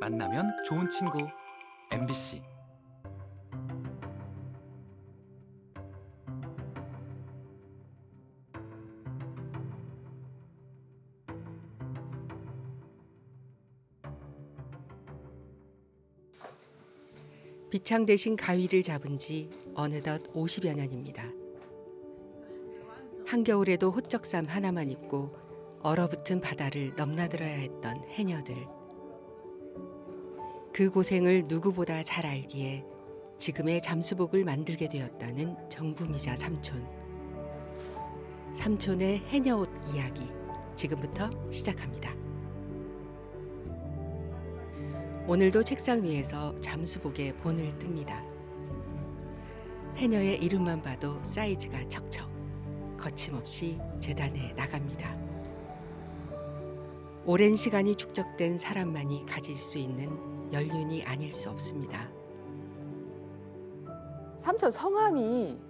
만나면 좋은 친구 MBC 비창 대신 가위를 잡은 지 어느덧 50여 년입니다. 한겨울에도 호적삼 하나만 입고 얼어붙은 바다를 넘나들어야 했던 해녀들. 그 고생을 누구보다 잘 알기에 지금의 잠수복을 만들게 되었다는 정부미자 삼촌. 삼촌의 해녀옷 이야기 지금부터 시작합니다. 오늘도 책상 위에서 잠수복에 본을 뜹니다. 해녀의 이름만 봐도 사이즈가 척척 거침없이 재단에 나갑니다. 오랜 시간이 축적된 사람만이 가질 수 있는 연륜이 아닐 수 없습니다. 삼촌 성함이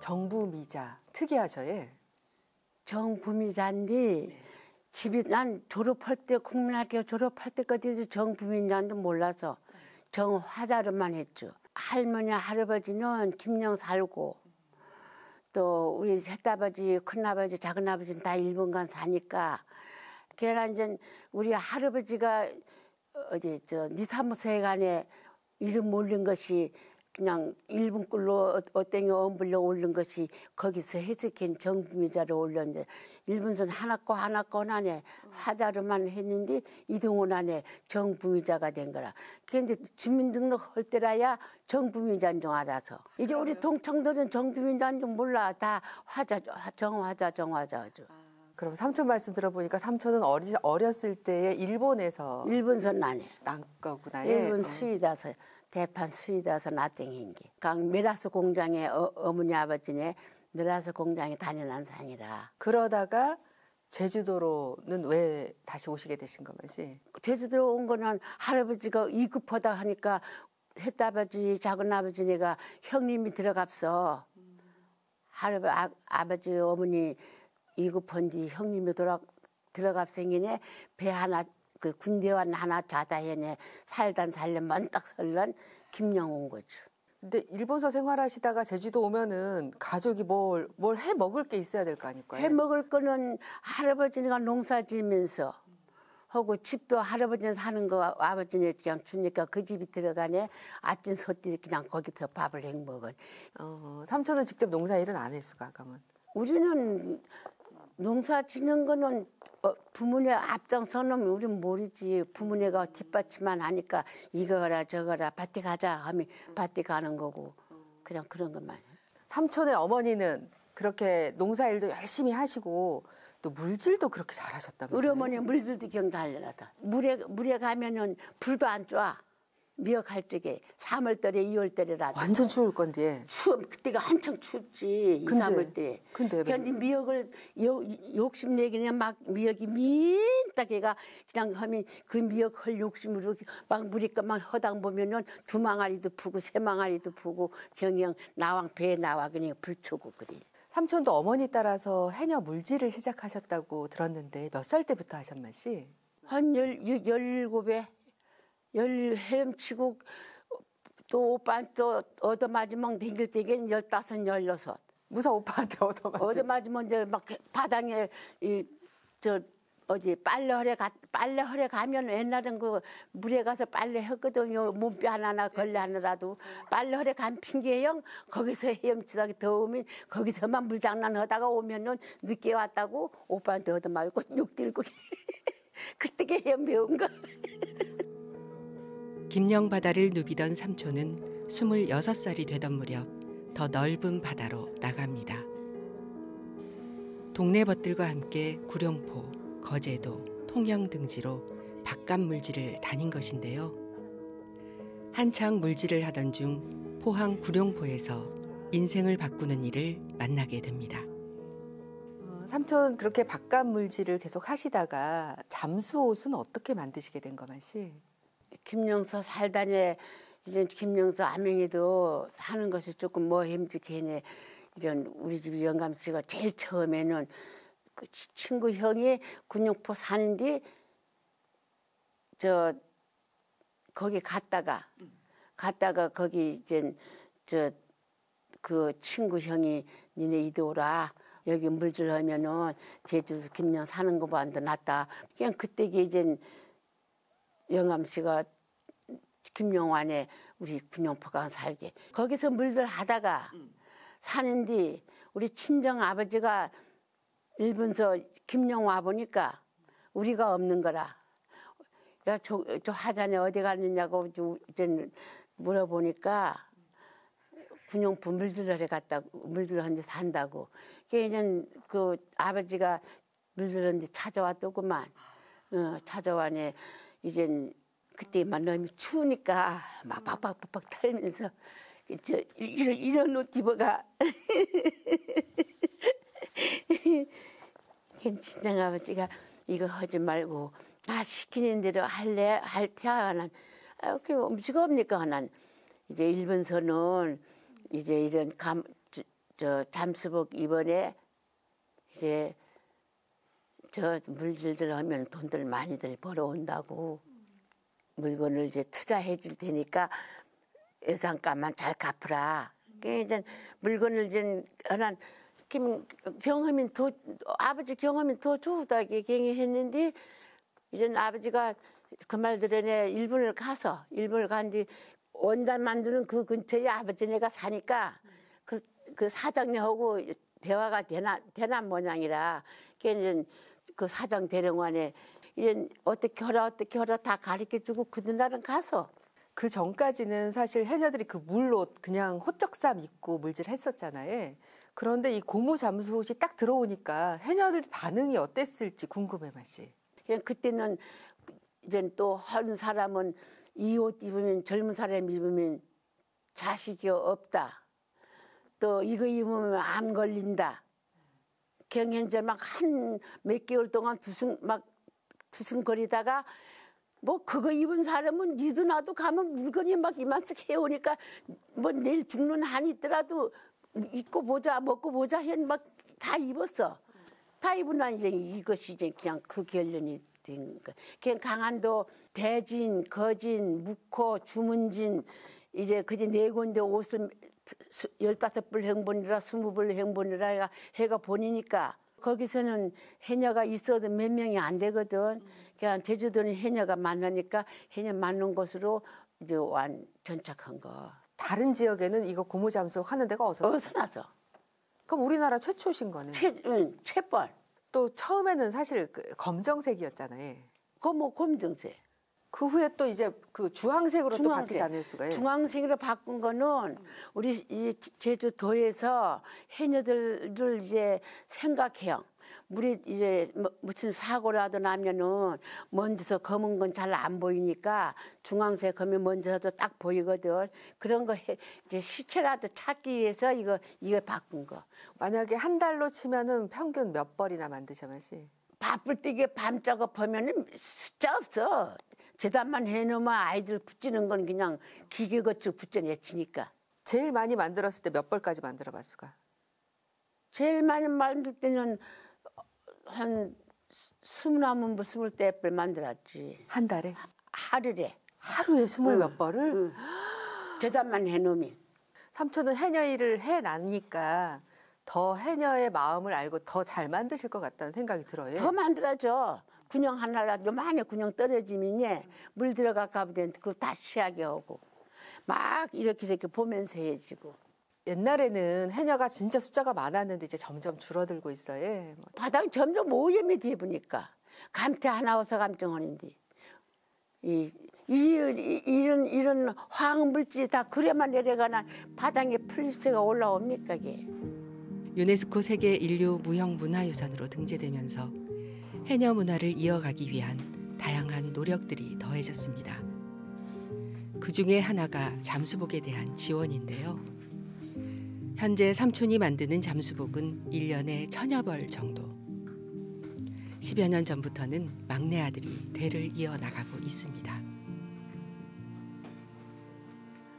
정부미자 특이하죠, 예. 정부미자인데 집이 난 졸업할 때 국민학교 졸업할 때까지도 정부미자인지 몰라서 정화자로만 했죠. 할머니 할아버지는 김영 살고 또 우리 셋아버지 큰아버지 작은아버지는 다 일본 간 사니까 걔랑 이제 우리 할아버지가 어디 저 니사무소에 간에 이름 올린 것이 그냥 일본 꿀로 어땡이 엄불려 올린 것이 거기서 해석한 정부미자를 올렸는데 일본선 하나 거 하나 거 안에 화자로만 했는데 이동원 안에 정부미자가 된 거라. 그런데 주민등록 할 때라야 정부미자인 줄 알아서 이제 우리 동청들은 정부미자인 줄 몰라 다 화자 정화자 정화자 죠. 그럼 삼촌 말씀 들어보니까 삼촌은 어리, 어렸을 때에 일본에서 일본선 안에 난 거구나. 예. 일본 어. 수위다서 대판 수위다서 나땡인 게. 강 메라스 공장에 어, 어머니 아버지네 메라스 공장에 다녀난 상이라. 그러다가 제주도로는 왜 다시 오시게 되신 거면시? 제주도 온 거는 할아버지가 이급하다 하니까 셋아버지 작은 아버지네가 형님이 들어갑서 할아버지 아, 아버지 어머니 이급한 뒤 형님이 돌아 들어갑생이네 배 하나 그 군대원 하나 자다 해네 살단 살려 먼딱 설런 김영 온 거죠. 근데 일본서 생활하시다가 제주도 오면은 가족이 뭘 뭘 해 먹을 게 있어야 될 거 아닐까요? 해 먹을 거는 할아버지가 농사 지면서 하고 집도 할아버지는 사는 거 아버지네 그냥 주니까 그 집이 들어가네 아침 소띠 그냥 거기서 밥을 해 먹은 어, 삼촌은 직접 농사 일은 안 했을까, 그러면? 우리는 농사 지는 거는 어, 부모네 앞장서는 우린 모르지 부모네가 뒷받침만 하니까 이거라 저거라 밭에 가자 하면 밭에 가는 거고 그냥 그런 것만 해. 삼촌의 어머니는 그렇게 농사 일도 열심히 하시고 또 물질도 그렇게 잘하셨다면서요? 우리 어머니 물들도 경달려나다 물에 물에 가면은 불도 안 쬐. 미역할 적에 3월달에 2월달에라도 완전 추울 건데. 추워 그때가 한창 춥지 2, 근데, 3월 때. 근데 왜 근데 미역을 요, 욕심내기는 막 미역이 민딱해가 그냥 하면 그 미역 헐 욕심으로 막 무리까만 허당 보면은 두 망아리도 푸고 세 망아리도 푸고 경영 나왕 배에 나와 그냥 불초고 그래. 삼촌도 어머니 따라서 해녀 물질을 시작하셨다고 들었는데 몇 살 때부터 하셨만시? 한 열, 열, 열일곱에 열 헤엄치고 또 오빠 또 얻어맞으면 댕길 때겐 열다섯 열여섯 무사 오빠한테 얻어맞은. 얻어맞으면 이제 막 바닥에 이 저 어디 빨래허래 가 빨래허래 가면 옛날엔 그 물에 가서 빨래 했거든요 몸빼 하나나 걸레 하나라도 빨래허래 간 핑계형 거기서 헤엄치다가 더우면 거기서만 물장난 하다가 오면은 늦게 왔다고 오빠한테 얻어맞고 욕 들고 그때 헤엄 배운 거. 김영 바다를 누비던 삼촌은 26살이 되던 무렵 더 넓은 바다로 나갑니다. 동네 벗들과 함께 구룡포, 거제도, 통영 등지로 바깥 물질을 다닌 것인데요. 한창 물질을 하던 중 포항 구룡포에서 인생을 바꾸는 일을 만나게 됩니다. 어, 삼촌 그렇게 바깥 물질을 계속 하시다가 잠수옷은 어떻게 만드시게 된 거만시? 김영서 살다니 이제 김영서 아명이도 사는 것이 조금 뭐 힘들게네 이런 우리 집 영감 씨가 제일 처음에는 그 친구 형이 군용포 사는데 저 거기 갔다가 갔다가 거기 이제 저 그 친구 형이 니네 이리 오라 여기 물질 하면은 제주도 김영 사는 거보다 낫다. 그냥 그때 이제 영암 씨가 김영환에 우리 군용포가 살게 거기서 물들 하다가 사는데 우리 친정 아버지가 일본서 김영 와 보니까 우리가 없는 거라. 야, 저, 저 하자네 어디 갔느냐고 이제 물어보니까 군용포 물들러에 갔다 물들러한데 산다고. 걔는 그 아버지가 물들러한데 찾아왔더구만. 어, 찾아와네 이젠 그때만 너무 추우니까 막 빡빡빡빡 털면서 저 이런 이런 옷 입어가. 친정 아버지가 이거 하지 말고 아 시키는 대로 할래? 할 테야는 아, 그 음식 없니까 난 이제 일본서는 이제 이런 감, 저, 저 잠수복 이번에 이제 저 물질들 하면 돈들 많이들 벌어온다고 물건을 이제 투자해 줄 테니까 예산값만 잘 갚으라. 그 이제 물건을 이제 하나 김 경험이 더 아버지 경험이 더 좋다게 경험했는데 이제 아버지가 그 말 들으네 일본을 가서 일본을 간 뒤 원단 만드는 그 근처에 아버지네가 사니까 그, 그 사장님하고 대화가 되나 되나 모양이라 걔는 그 사장 대령관에 이제 어떻게 하라 어떻게 하라 다 가르쳐 주고 그날은 가서 그 전까지는 사실 해녀들이 그 물로 그냥 호적삼 입고 물질했었잖아요. 그런데 이 고무 잠수옷이 딱 들어오니까 해녀들 반응이 어땠을지 궁금해 맛이. 그냥 그때는 이제 또한 사람은 이 옷 입으면 젊은 사람 입으면 자식이 없다. 또 이거 입으면 암 걸린다. 경연제 막 한 몇 개월 동안 두승 막 두승거리다가 뭐 그거 입은 사람은 니도 나도 가면 물건이 막 이만큼 해오니까 뭐 내일 죽는 한이 있더라도 입고 보자 먹고 보자 해막 다 입었어. 다 입으나 이제 이것이 이제 그냥 그 결론이 된 거. 그냥 강한도 대진, 거진, 묵호, 주문진 이제 그제 네 군데 옷을 수- 열다섯 불 행본이라 스무 불 행본이라 해가, 해가 보니니까 거기서는 해녀가 있어도 몇 명이 안 되거든. 그냥 제주도는 해녀가 많으니까 해녀 많은 곳으로 이제 완 전착한 거. 다른 지역에는 이거 고무 잠수옷 하는 데가 없었어요. 어디서 나서? 그럼 우리나라 최초신 거네. 최, 응, 최번. 또 처음에는 사실 그 검정색이었잖아요. 그뭐 검정색. 그 후에 또 이제 그 주황색으로 또 중앙색. 바뀌지 않을 수가. 요 중앙색으로 바꾼 거는 우리 이 제주도에서 해녀들을 이제 생각해요. 물이 이제 뭐 무슨 사고라도 나면은 먼지서 검은 건 잘 안 보이니까 중앙색 하면 먼지라도 딱 보이거든. 그런 거 해, 이제 시체라도 찾기 위해서 이거 이거 바꾼 거. 만약에 한 달로 치면은 평균 몇 벌이나 만드셔 마시? 바쁠 때 이게 밤 작업하면은 숫자 없어. 재단만 해놓으면 아이들 붙이는 건 그냥 기계 거쳐 붙여내치니까. 제일 많이 만들었을 때 몇 벌까지 만들어 봤을까? 제일 많이 만들 때는 한 스물하면 뭐 스물 대뿔 만들었지. 한 달에 하루에. 하루에 스물 응. 몇 벌을 응. 재단만 해놓으면. 삼촌은 해녀 일을 해 놨니까 더 해녀의 마음을 알고 더 잘 만드실 것 같다는 생각이 들어요. 더 만들어줘. 군용 하나라도 요만해 군용 떨어지면 예, 물 들어가 가면 그거 다시 하게 하고. 막 이렇게 이렇게 보면서 해지고. 옛날에는 해녀가 진짜 숫자가 많았는데 이제 점점 줄어들고 있어요. 뭐 바닥 점점 오염이 돼 보니까 감태 하나 어서 감정하는데 이, 이, 이- 이런 이런 화학물질이 다 그래만 내려가나 바닥에 플리스가 올라옵니까 이게 유네스코 세계 인류 무형 문화유산으로 등재되면서 해녀 문화를 이어가기 위한 다양한 노력들이 더해졌습니다. 그 중에 하나가 잠수복에 대한 지원인데요. 현재 삼촌이 만드는 잠수복은 1년에 천여 벌 정도. 10여 년 전부터는 막내 아들이 대를 이어 나가고 있습니다.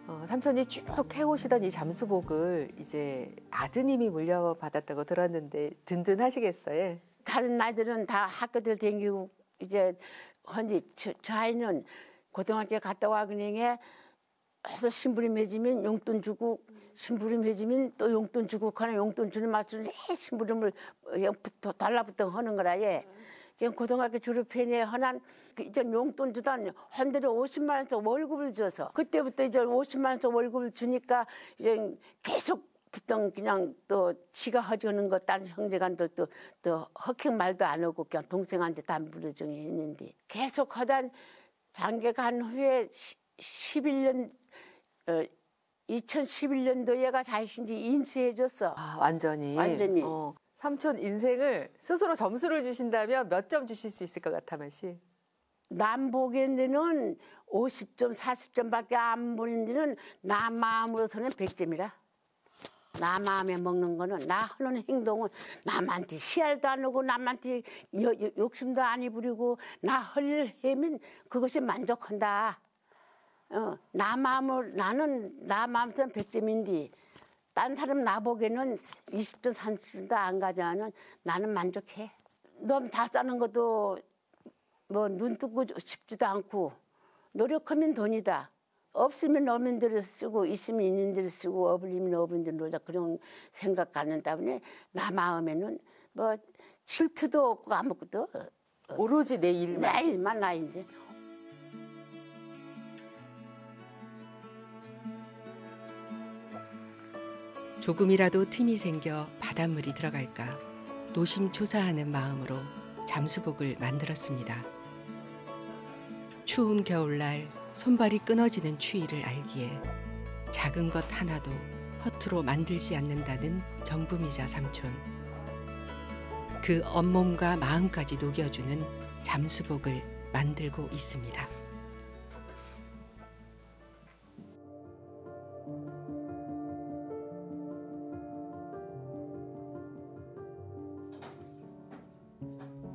어, 삼촌이 쭉 해오시던 이 잠수복을 이제 아드님이 물려받았다고 들었는데 든든하시겠어요? 다른 아이들은 다 학교들 댕기고 이제 헌데 저, 저 아이는 고등학교 갔다 와 그냥에 해서 신부름 해주면 용돈 주고 신부름 해주면 또 용돈 주고 그나 용돈 주는 맞추는 해 신부름을 영부터 달라붙어 하는 거라 얘. 그냥 고등학교 졸업해내 허난 그 이제 용돈 주던 한들에 50만 원씩 월급을 줘서 그때부터 이제 50만 원씩 월급을 주니까 이제 계속 붙던 그냥 또 지가 허주는 거 딴 형제간들도 또 헉행 말도 안 하고 그냥 동생한테 담부를 중에 했는데 계속 하단 장계 간 후에 11년 어, 2011년도 얘가 자신이 인수해줬어. 아, 완전히. 완전히. 어, 삼촌 인생을 스스로 점수를 주신다면 몇 점 주실 수 있을 것 같아, 마시? 남 보기에는 50점, 40점밖에 안 보는 데는 나 마음으로서는 100점이라. 나 마음에 먹는 거는 나 하는 행동은 남한테 시알도 안 하고 남한테 여- 여- 욕심도 안 부리고 나할일 하면 그것이 만족한다. 어, 나 마음을 나는 나 마음은 100점인데 딴 사람 나 보기에는 20점, 30점도 안 가져가는 나는 만족해. 너무 다 싸는 것도 뭐 눈 뜨고 싶지도 않고 노력하면 돈이다. 없으면 없는 대로 쓰고 있으면 있는 대로 쓰고 어불리면 어불린 대로 놀자 그런 생각 갖는 때문에 나 마음에는 뭐 질투도 없고 아무것도 오로지 내 일만. 나 일만 나 이제 조금이라도 틈이 생겨 바닷물이 들어갈까 노심초사하는 마음으로 잠수복을 만들었습니다. 추운 겨울날 손발이 끊어지는 추위를 알기에 작은 것 하나도 허투루 만들지 않는다는 정부미자 삼촌. 그 온몸과 마음까지 녹여주는 잠수복을 만들고 있습니다.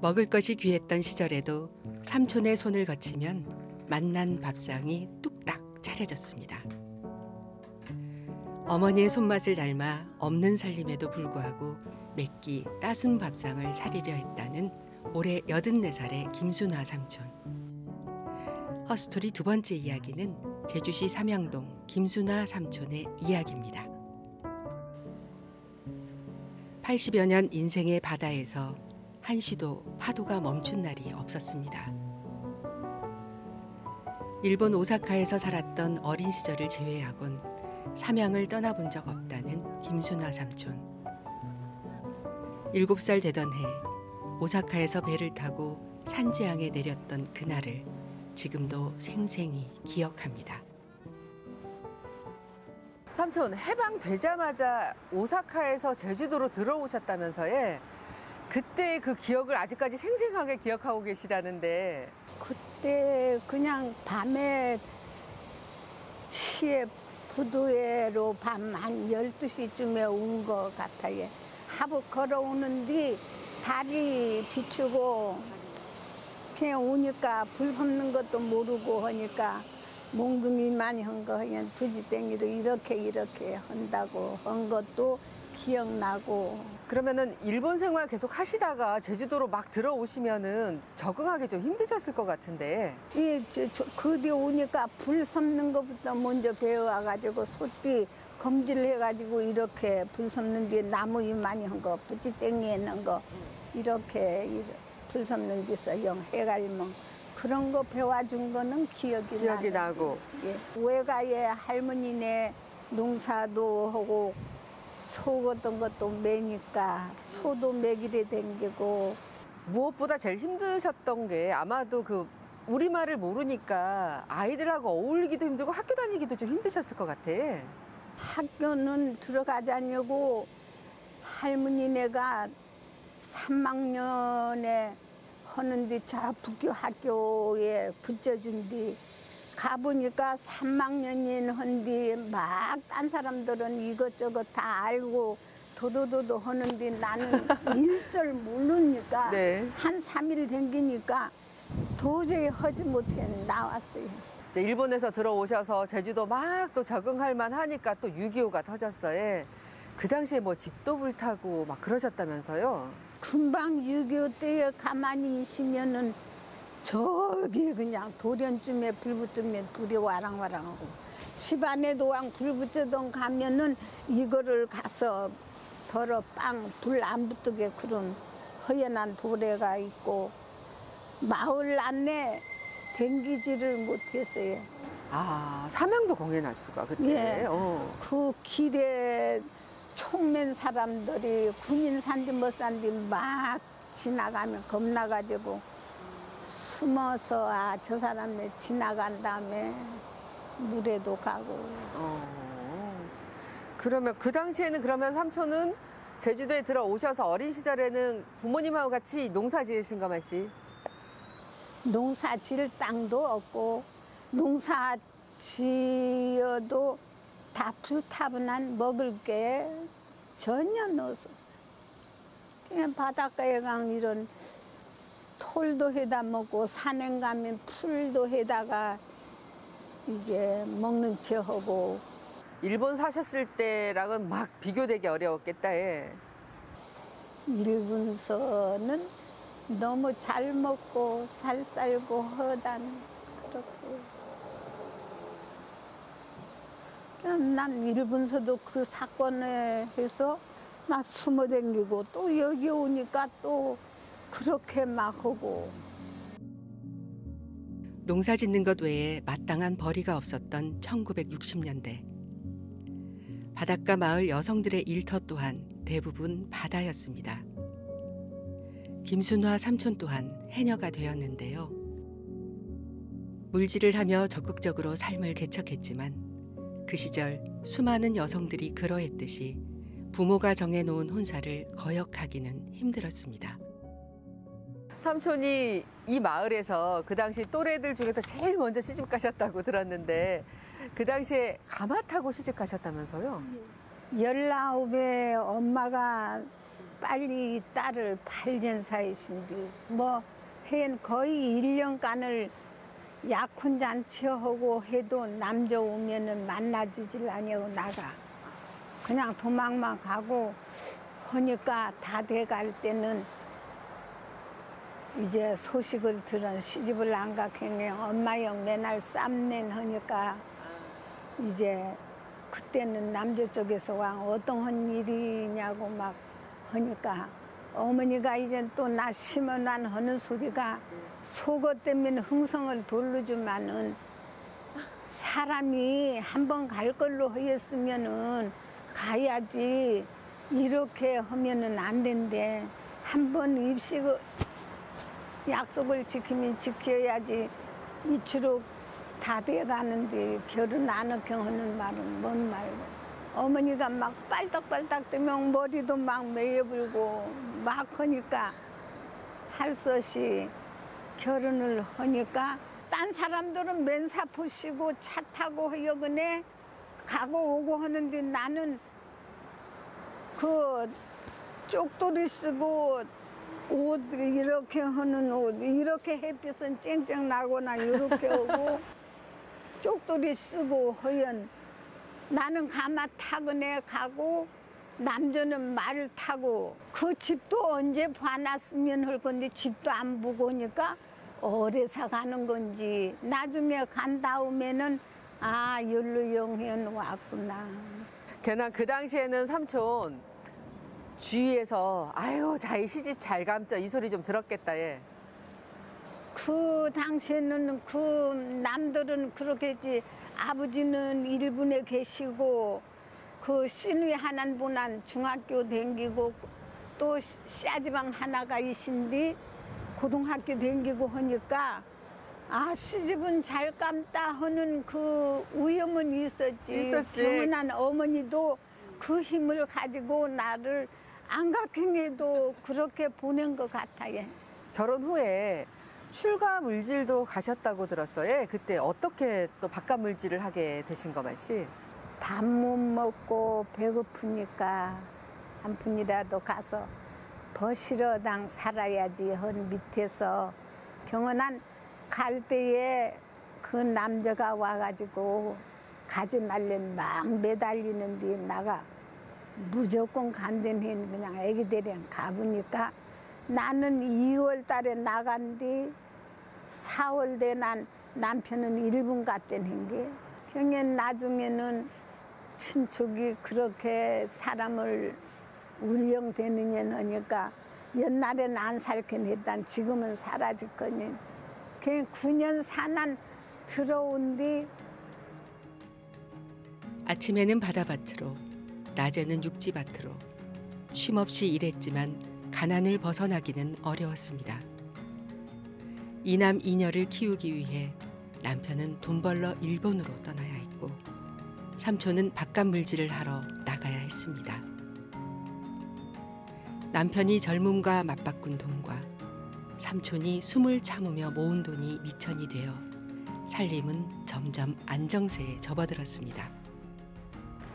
먹을 것이 귀했던 시절에도 삼촌의 손을 거치면 맛난 밥상이 뚝딱 차려졌습니다. 어머니의 손맛을 닮아 없는 살림에도 불구하고 맵기 따순 밥상을 차리려 했다는 올해 84살의 김순화 삼촌. 허스토리 두 번째 이야기는 제주시 삼양동 김순화 삼촌의 이야기입니다. 80여 년 인생의 바다에서 한시도 파도가 멈춘 날이 없었습니다. 일본 오사카에서 살았던 어린 시절을 제외하곤 삼양을 떠나본 적 없다는 김순화 삼촌. 일곱 살 되던 해 오사카에서 배를 타고 산지항에 내렸던 그날을 지금도 생생히 기억합니다. 삼촌, 해방되자마자 오사카에서 제주도로 들어오셨다면서요? 그때 그 기억을 아직까지 생생하게 기억하고 계시다는데. 그 때 그냥 밤에 시에 부두회로 밤 한 12시쯤에 온 것 같아요. 하부 걸어오는데 달이 비추고 그냥 오니까 불 섭는 것도 모르고 하니까 몽둥이만 한 거 그냥 부지땡이로 이렇게 이렇게 한다고 한 것도 기억나고 그러면은 일본 생활 계속 하시다가 제주도로 막 들어오시면은 적응하기 좀 힘드셨을 것 같은데. 이, 저, 저, 그 뒤에 오니까 불 섭는 것부터 먼저 배워가지고 소띠 검지를 해가지고 이렇게 불 섭는 뒤에 나무 이 많이 한 거, 부지땡이에 넣은 거, 이렇게, 이렇게 불 섭는 데서 영 해갈면 그런 거 배워준 거는 기억이, 기억이. 나고. 예. 외가에 할머니네 농사도 하고 소 같은 것도 매니까 소도 매기래 댕기고 무엇보다 제일 힘드셨던 게 아마도 그 우리말을 모르니까 아이들하고 어울리기도 힘들고 학교 다니기도 좀 힘드셨을 것 같아. 학교는 들어가자냐고 할머니네가 3학년에 하는데 저 북교 학교에 붙여준 뒤 가보니까 3학년인 한뒤 막딴 사람들은 이것저것 다 알고 도도도도 하는데 나는 일절 모르니까 네. 한 3일 댕기니까 도저히 하지 못해 나왔어요. 이제 일본에서 들어오셔서 제주도 막 또 적응할 만 하니까 또 6.25가 터졌어요. 그 당시에 뭐 집도 불타고 막 그러셨다면서요? 금방 6.25 때에 가만히 있으면은 저기 그냥 돌연쯤에 불 붙으면 불이 와랑와랑하고 집안에도 왕 불 붙여던 가면은 이거를 가서 덜어 빵 불 안 붙게 그런 허연한 도래가 있고 마을 안에 댕기지를 못했어요. 아, 사명도 공연할 수가 그때. 예. 어. 그 길에 총맨 사람들이 군인 산디 못 산디 막 지나가면 겁나가지고 숨어서 아 저 사람이 지나간 다음에 물에도 가고 어. 그러면 그 당시에는 그러면 삼촌은 제주도에 들어오셔서 어린 시절에는 부모님하고 같이 농사 지으신 가 맛이? 농사 지을 땅도 없고 농사 지어도 다 불타분한 먹을 게 전혀 없었어. 그냥 바닷가에 강 이런 톨도 해다 먹고 산행 가면 풀도 해다가 이제 먹는 채 하고 일본 사셨을 때랑은 막 비교되기 어려웠겠다. 예. 일본서는 너무 잘 먹고 잘 살고 허단 그렇고 난 일본서도 그 사건에 해서 막 숨어 댕기고 또 여기 오니까 또 그렇게 막 하고 농사 짓는 것 외에 마땅한 벌이가 없었던 1960년대. 바닷가 마을 여성들의 일터 또한 대부분 바다였습니다. 김순화 삼촌 또한 해녀가 되었는데요. 물질을 하며 적극적으로 삶을 개척했지만 그 시절 수많은 여성들이 그러했듯이 부모가 정해놓은 혼사를 거역하기는 힘들었습니다. 삼촌이 이 마을에서 그 당시 또래들 중에서 제일 먼저 시집 가셨다고 들었는데 그 당시에 가마 타고 시집 가셨다면서요? 열아홉에 엄마가 빨리 딸을 발전사이신데 뭐한 거의 1년간을 약혼잔치하고 해도 남자 오면은 만나주질 아니하고 나가 그냥 도망만 가고 하니까 다 돼갈 때는 이제 소식을 들은 시집을 안 가겠네. 엄마 형 맨날 쌈낸 하니까 이제 그때는 남자 쪽에서 와. 어떤 일이냐고 막 하니까 어머니가 이제 또 나 심어난 하는 소리가 속옷 때문에 흥성을 돌려주면은 사람이 한 번 갈 걸로 하였으면은 가야지. 이렇게 하면은 안 된대. 한 번 입식 약속을 지키면 지켜야지. 이치로 다 돼가는데 결혼 안 하게 하는 말은 뭔 말고 어머니가 막 빨딱빨딱 뜨면 머리도 막 메여불고 막 하니까 할 수 없이 결혼을 하니까 딴 사람들은 맨사포 시고 차 타고 여근에 가고 오고 하는데 나는 그 쪽돌이 쓰고 옷 이렇게 하는 옷 이렇게 햇빛은 쨍쨍 나거나 이렇게 오고 쪽돌이 쓰고 허연 나는 가마 타거네 가고 남자는 말을 타고 그 집도 언제 봐놨으면 할 건데 집도 안 보고 오니까 어디서 가는 건지. 나중에 간 다음에는 아 연루영현 왔구나. 걔나 그 당시에는 삼촌 주위에서 아유 자기 시집 잘 감죠 이 소리 좀 들었겠다 예. 그 당시에는 그 남들은 그렇게 했지 아버지는 일본에 계시고 그 신위 하나는 분한 중학교 댕기고 또 씨아지방 하나가 있신디 고등학교 댕기고 하니까 아 시집은 잘 감다 하는 그 위험은 있었지. 있었지. 어머니도 그 힘을 가지고 나를 안가킹에도 그렇게 보낸 것 같아요. 결혼 후에 출가 물질도 가셨다고 들었어요. 그때 어떻게 또 바깥 물질을 하게 되신 거 맛이? 밥못 먹고 배고프니까 한 푼이라도 가서 버시러당 살아야지 헌 밑에서 병원한 갈 때에 그 남자가 와가지고 가지 말래 막 매달리는데 나가 무조건 간대는 그냥 애기들이랑 가보니까 나는 2월 달에 나간 뒤 4월 되난 남편은 일본 갔다는 게 병엔 나중에는 친척이 그렇게 사람을 울령되느냐 하니까 옛날엔 안 살긴 했단 지금은 사라졌거니 그냥 9년 사난 들어온 뒤 아침에는 바다밭으로, 낮에는 육지밭으로 쉼없이 일했지만 가난을 벗어나기는 어려웠습니다. 이남 이녀를 키우기 위해 남편은 돈 벌러 일본으로 떠나야 했고 삼촌은 바깥 물질을 하러 나가야 했습니다. 남편이 젊음과 맞바꾼 돈과 삼촌이 숨을 참으며 모은 돈이 미천이 되어 살림은 점점 안정세에 접어들었습니다.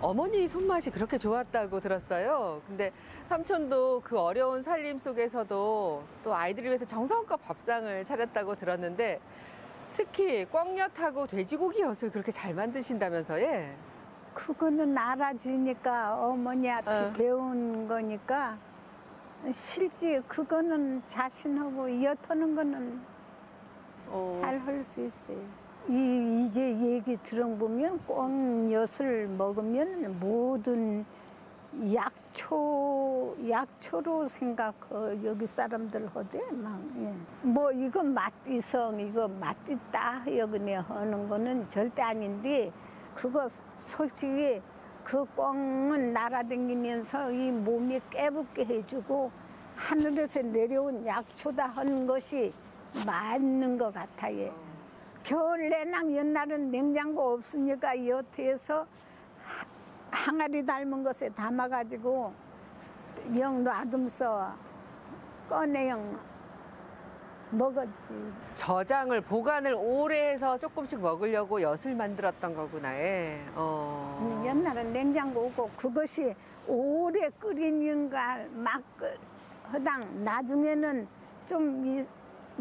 어머니 손맛이 그렇게 좋았다고 들었어요. 근데 삼촌도 그 어려운 살림 속에서도 또 아이들을 위해서 정성껏 밥상을 차렸다고 들었는데 특히 꽝엿하고 돼지고기엿을 그렇게 잘 만드신다면서 예. 그거는 알아지니까 어머니 앞에 어. 배운 거니까 실제 그거는 자신하고 엿하는 거는 어, 잘할 수 있어요. 이 이제 얘기 들어보면 꽁엿을 먹으면 모든 약초 약초로 생각 어, 여기 사람들 하대 막. 예. 뭐 이거 맛이성 이거 맛있다 여기네 하는 거는 절대 아닌데 그거 솔직히 그 꽁은 날아다니면서 이 몸이 깨붙게 해주고 하늘에서 내려온 약초다 하는 것이 맞는 것 같아요. 겨울 내낭 옛날은 냉장고 없으니까 여태에서 하- 항아리 닮은 것에 담아가지고 영 놔둠서 꺼내영 먹었지. 저장을 보관을 오래 해서 조금씩 먹으려고 엿을 만들었던 거구나. 예. 어. 음, 옛날엔 냉장고 없고 그것이 오래 끓이는가 막 끓- 허당 나중에는 좀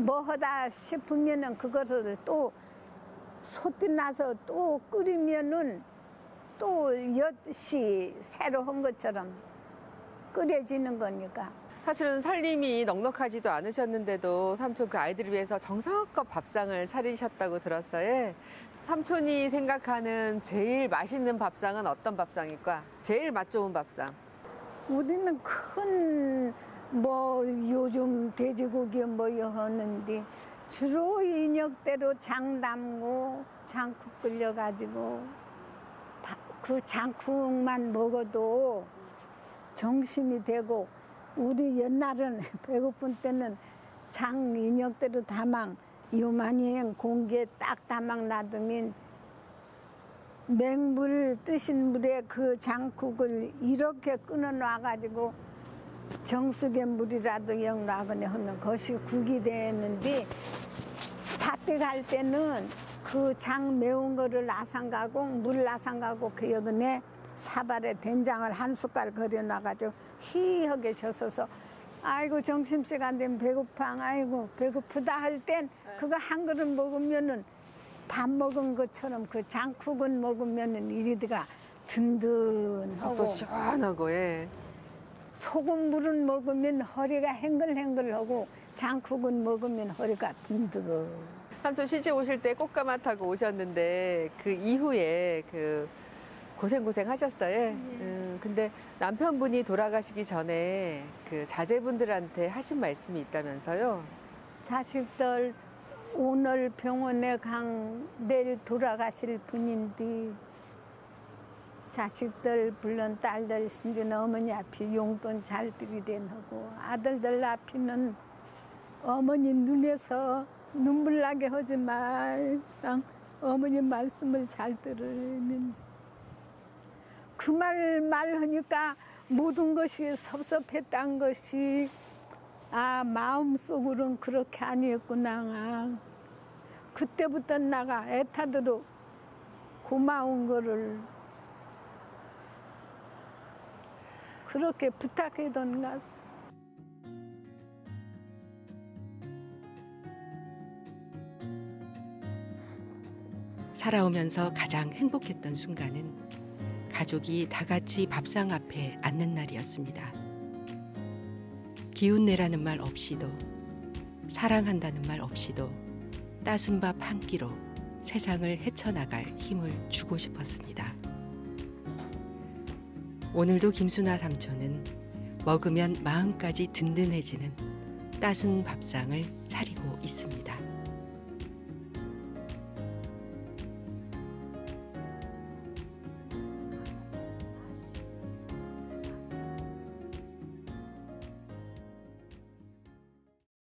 뭐 하다 싶으면은 그것을 또 소띠 나서 또 끓이면은 또 엿이 새로 한 것처럼 끓여지는 거니까 사실은 살림이 넉넉하지도 않으셨는데도 삼촌 그 아이들을 위해서 정성껏 밥상을 차리셨다고 들었어요. 삼촌이 생각하는 제일 맛있는 밥상은 어떤 밥상일까? 제일 맛 좋은 밥상. 우리는 큰 뭐 요즘 돼지고기 뭐여 하는데 주로 인역대로 장 담고 장국 끓여가지고 바- 그 장국만 먹어도 정심이 되고 우리 옛날은 배고픈 때는 장 인역대로 다망 요만히 공기에 딱 다망 놔두면 맹물 뜨신 물에 그 장국을 이렇게 끊어 놔가지고 정수의 물이라도 영 놔거나 하는 것이 국이 되었는데 밭에 갈 때는 그 장 매운 거를 나상가고 물 나상가고 그 여근에 사발에 된장을 한 숟갈 걸여 놔가지고 희하게 젖어서 아이고 점심시간 되면 배고파. 아이고 배고프다 할 땐 그거 한 그릇 먹으면은 밥 먹은 것처럼 그 장국은 먹으면은 이리가 든든하고. 또 시원하고 예. 소금물은 먹으면 허리가 행글행글하고 장국은 먹으면 허리가 든든. 삼촌 시집 오실 때 꽃가마 타고 오셨는데 그 이후에 그 고생 고생 하셨어요. 음, 근데 남편분이 돌아가시기 전에 그 자제분들한테 하신 말씀이 있다면서요. 자식들 오늘 병원에 강 내일 돌아가실 분인데 자식들 물론 딸들 신진 어머니 앞에 용돈 잘 드리려고 아들들 앞에는 어머니 눈에서 눈물 나게 하지 말랑 어머니 말씀을 잘 들으면. 그 말 말하니까 모든 것이 섭섭했던 것이 아 마음속으로는 그렇게 아니었구나. 그때부터 나가 애타도록 고마운 거를 그렇게 부탁해던 것 살아오면서 가장 행복했던 순간은 가족이 다 같이 밥상 앞에 앉는 날이었습니다. 기운 내라는 말 없이도 사랑한다는 말 없이도 따순 밥 한 끼로 세상을 헤쳐나갈 힘을 주고 싶었습니다. 오늘도 김순아 삼촌은 먹으면 마음까지 든든해지는 따순 밥상을 차리고 있습니다.